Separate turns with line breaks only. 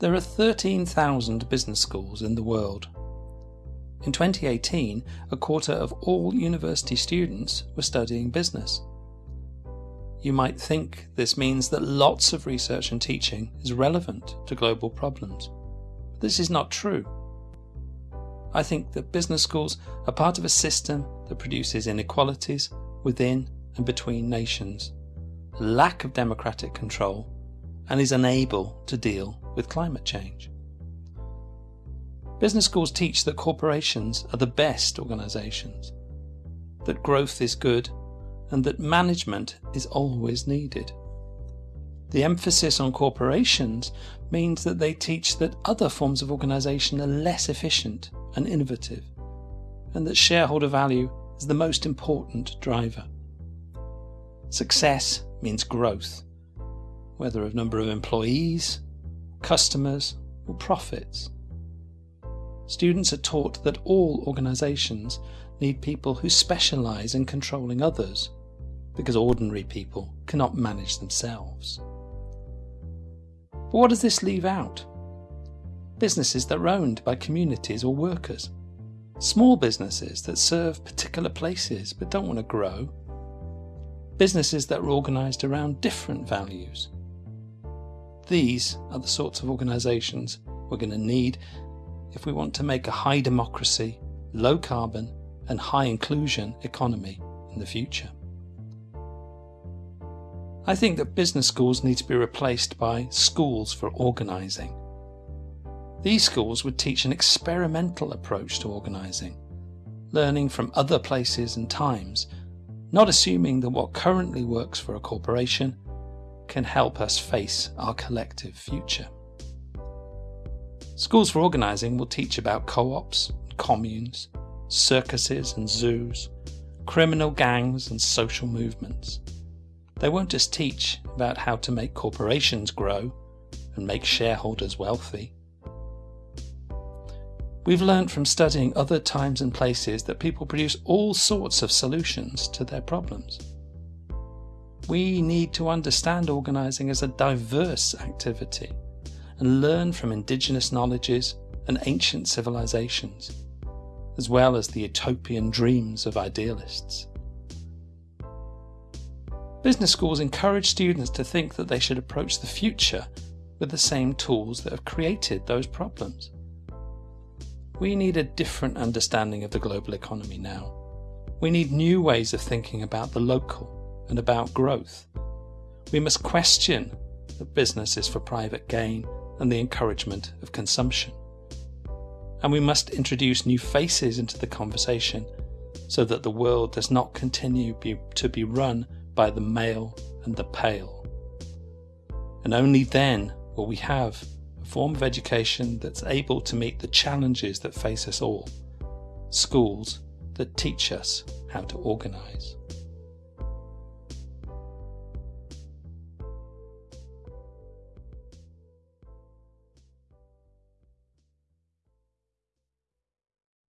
There are 13,000 business schools in the world. In 2018, a quarter of all university students were studying business. You might think this means that lots of research and teaching is relevant to global problems. But this is not true. I think that business schools are part of a system that produces inequalities within and between nations, lack of democratic control, and is unable to deal with climate change. Business schools teach that corporations are the best organisations, that growth is good, and that management is always needed. The emphasis on corporations means that they teach that other forms of organisation are less efficient and innovative, and that shareholder value is the most important driver. Success means growth, whether of number of employees, customers, or profits. Students are taught that all organisations need people who specialise in controlling others, because ordinary people cannot manage themselves. But what does this leave out? Businesses that are owned by communities or workers. Small businesses that serve particular places but don't want to grow. Businesses that are organised around different values. These are the sorts of organisations we're going to need if we want to make a high democracy, low carbon, and high inclusion economy in the future. I think that business schools need to be replaced by schools for organising. These schools would teach an experimental approach to organising, learning from other places and times, not assuming that what currently works for a corporation can help us face our collective future. Schools for Organising will teach about co-ops, communes, circuses and zoos, criminal gangs and social movements. They won't just teach about how to make corporations grow and make shareholders wealthy. We've learnt from studying other times and places that people produce all sorts of solutions to their problems. We need to understand organising as a diverse activity and learn from indigenous knowledges and ancient civilizations, as well as the utopian dreams of idealists. Business schools encourage students to think that they should approach the future with the same tools that have created those problems. We need a different understanding of the global economy now. We need new ways of thinking about the local and about growth. We must question that business is for private gain and the encouragement of consumption. And we must introduce new faces into the conversation so that the world does not continue be, to be run by the male and the pale. And only then will we have a form of education that's able to meet the challenges that face us all. Schools that teach us how to organise.